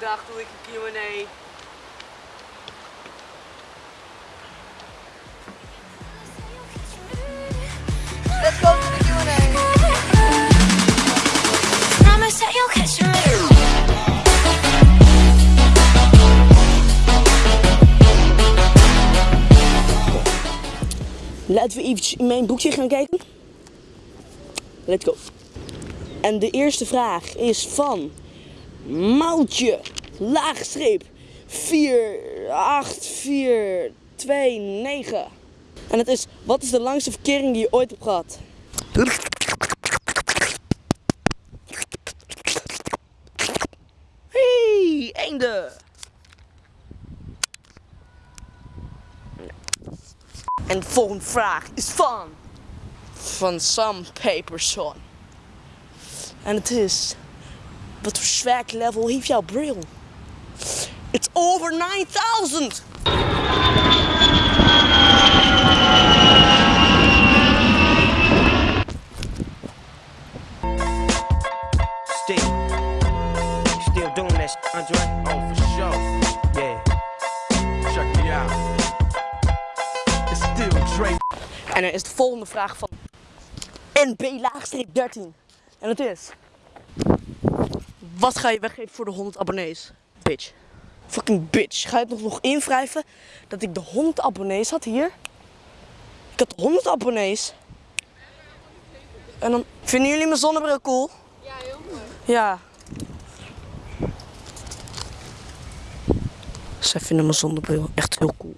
Vandaag doe ik een Q&A. Let's go to the Q&A. Promise that you'll catch me. Laten we eventjes in mijn boekje gaan kijken. Let's go. En de eerste vraag is van Moutje, laagstreep 48429. En het is, wat is de langste verkering die je ooit hebt gehad? Hey, einde! En de volgende vraag is van. Van Sam Paperson. En het is. Wat voor swag level heeft jouw bril? It's over 9000! Still, still doing that, shit, Andre? Oh, for sure. Yeah. Check me out. It's still Dre. En er is de volgende vraag van. NB laagstreep 13. En het is. Wat ga je weggeven voor de 100 abonnees? Bitch. Fucking bitch. Ga je het nog, nog invrijven dat ik de 100 abonnees had hier? Ik had 100 abonnees. En dan vinden jullie mijn zonnebril cool? Ja, heel mooi. Ja. Zij vinden mijn zonnebril echt heel cool.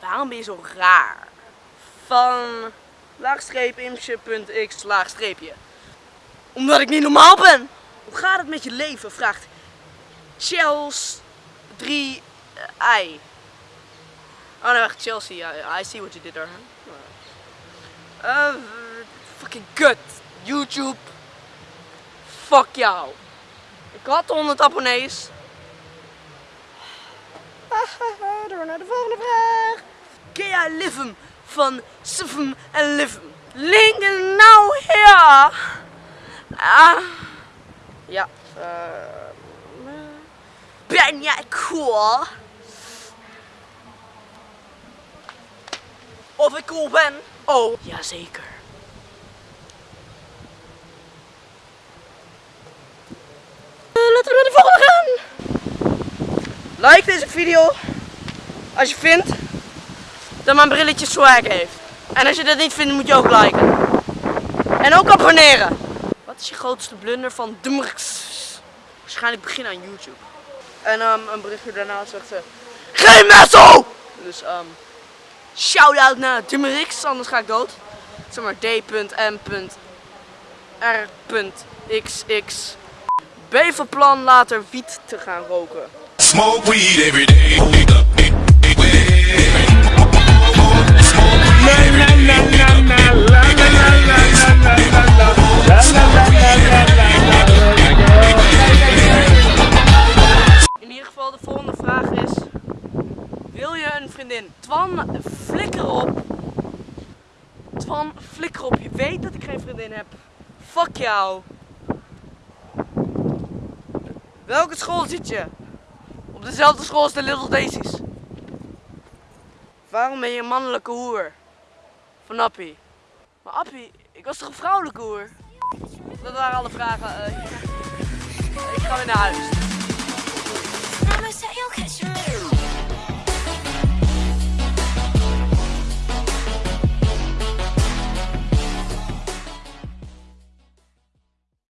Waarom ben je zo raar? Van laagstreep imsje.x laagstreepje. Omdat ik niet normaal ben. Hoe gaat het met je leven? Vraagt Chels 3 I. Oh nee, wacht, Chelsea. I, I see what you did there. Huh? Uh, fucking kut. YouTube. Fuck jou. Ik had 100 abonnees. Door naar de volgende vraag. Ken jij van Sufem en Livem? Link nou hier. Ah. Ja. eh, ben jij cool? Of ik cool ben? Oh, jazeker. Eh, laten we naar de volgende gaan. Like deze video als je vindt dat mijn brilletje swag heeft. En als je dat niet vindt, moet je ook liken. En ook abonneren. Wat is je grootste blunder van Dumrks? Waarschijnlijk begin aan YouTube. En ehm, een berichtje daarna zegt ze: Geen messo! Dus um, shout out naar Dumrix, anders ga ik dood. Zeg maar D.M.R.X.X. B van plan later wiet te gaan roken. Smoke weed every day. Twan, flikker op. Twan, flikker op. Je weet dat ik geen vriendin heb. Fuck jou. Welke school zit je? Op dezelfde school als de Little Daisies. Waarom ben je een mannelijke hoer? Van Appie. Maar Appie, ik was toch een vrouwelijke hoer? Dat waren alle vragen. eh, ik ga weer naar huis.